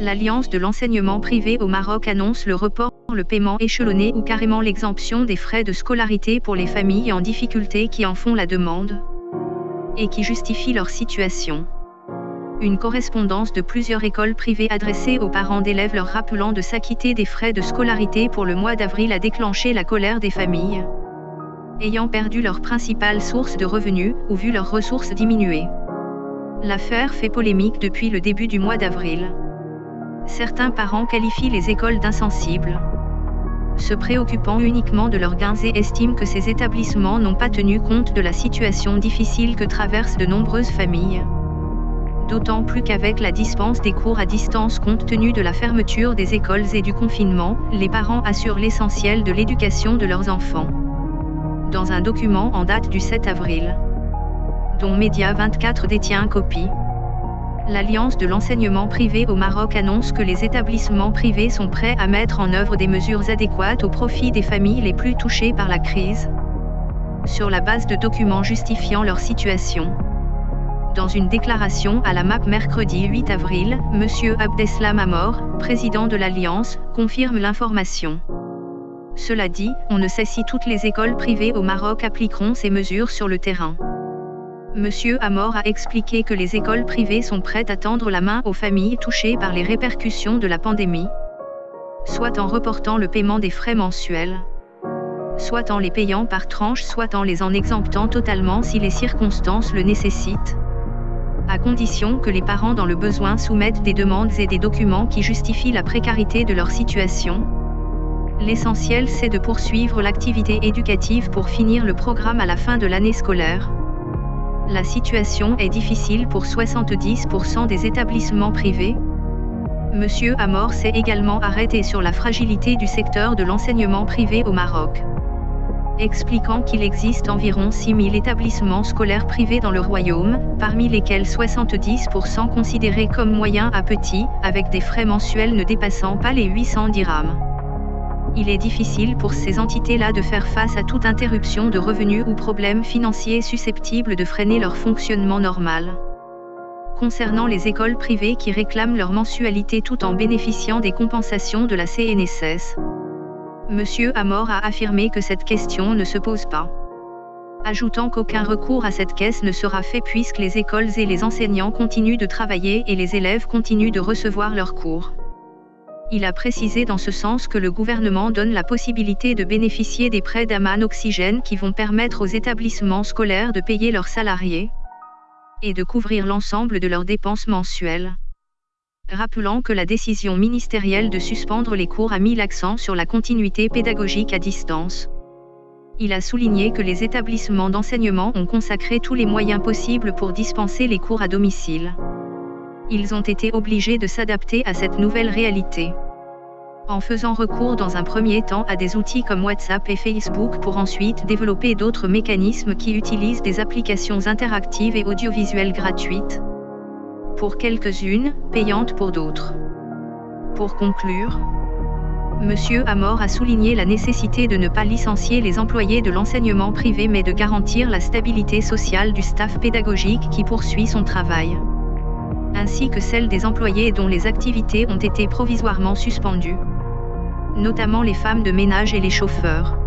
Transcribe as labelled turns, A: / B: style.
A: l'Alliance de l'enseignement privé au Maroc annonce le report, le paiement échelonné ou carrément l'exemption des frais de scolarité pour les familles en difficulté qui en font la demande et qui justifient leur situation. Une correspondance de plusieurs écoles privées adressée aux parents d'élèves leur rappelant de s'acquitter des frais de scolarité pour le mois d'avril a déclenché la colère des familles ayant perdu leur principale source de revenus ou vu leurs ressources diminuer. L'affaire fait polémique depuis le début du mois d'avril. Certains parents qualifient les écoles d'insensibles, se préoccupant uniquement de leurs gains et estiment que ces établissements n'ont pas tenu compte de la situation difficile que traversent de nombreuses familles. D'autant plus qu'avec la dispense des cours à distance compte tenu de la fermeture des écoles et du confinement, les parents assurent l'essentiel de l'éducation de leurs enfants. Dans un document en date du 7 avril, dont Média 24 détient copie, l'Alliance de l'enseignement privé au Maroc annonce que les établissements privés sont prêts à mettre en œuvre des mesures adéquates au profit des familles les plus touchées par la crise, sur la base de documents justifiant leur situation. Dans une déclaration à la MAP mercredi 8 avril, M. Abdeslam Amor, président de l'Alliance, confirme l'information. Cela dit, on ne sait si toutes les écoles privées au Maroc appliqueront ces mesures sur le terrain. Monsieur Amor a expliqué que les écoles privées sont prêtes à tendre la main aux familles touchées par les répercussions de la pandémie, soit en reportant le paiement des frais mensuels, soit en les payant par tranche, soit en les en exemptant totalement si les circonstances le nécessitent, à condition que les parents dans le besoin soumettent des demandes et des documents qui justifient la précarité de leur situation. L'essentiel c'est de poursuivre l'activité éducative pour finir le programme à la fin de l'année scolaire. La situation est difficile pour 70% des établissements privés. Monsieur Amor s'est également arrêté sur la fragilité du secteur de l'enseignement privé au Maroc. Expliquant qu'il existe environ 6000 établissements scolaires privés dans le royaume, parmi lesquels 70% considérés comme moyens à petits, avec des frais mensuels ne dépassant pas les 800 dirhams il est difficile pour ces entités-là de faire face à toute interruption de revenus ou problème financier susceptible de freiner leur fonctionnement normal. Concernant les écoles privées qui réclament leur mensualité tout en bénéficiant des compensations de la CNSS, M. Amor a affirmé que cette question ne se pose pas. Ajoutant qu'aucun recours à cette caisse ne sera fait puisque les écoles et les enseignants continuent de travailler et les élèves continuent de recevoir leurs cours. Il a précisé dans ce sens que le gouvernement donne la possibilité de bénéficier des prêts d'Aman Oxygène qui vont permettre aux établissements scolaires de payer leurs salariés et de couvrir l'ensemble de leurs dépenses mensuelles. Rappelant que la décision ministérielle de suspendre les cours a mis l'accent sur la continuité pédagogique à distance. Il a souligné que les établissements d'enseignement ont consacré tous les moyens possibles pour dispenser les cours à domicile ils ont été obligés de s'adapter à cette nouvelle réalité. En faisant recours dans un premier temps à des outils comme WhatsApp et Facebook pour ensuite développer d'autres mécanismes qui utilisent des applications interactives et audiovisuelles gratuites. Pour quelques-unes, payantes pour d'autres. Pour conclure, Monsieur Amor a souligné la nécessité de ne pas licencier les employés de l'enseignement privé mais de garantir la stabilité sociale du staff pédagogique qui poursuit son travail ainsi que celle des employés dont les activités ont été provisoirement suspendues, notamment les femmes de ménage et les chauffeurs.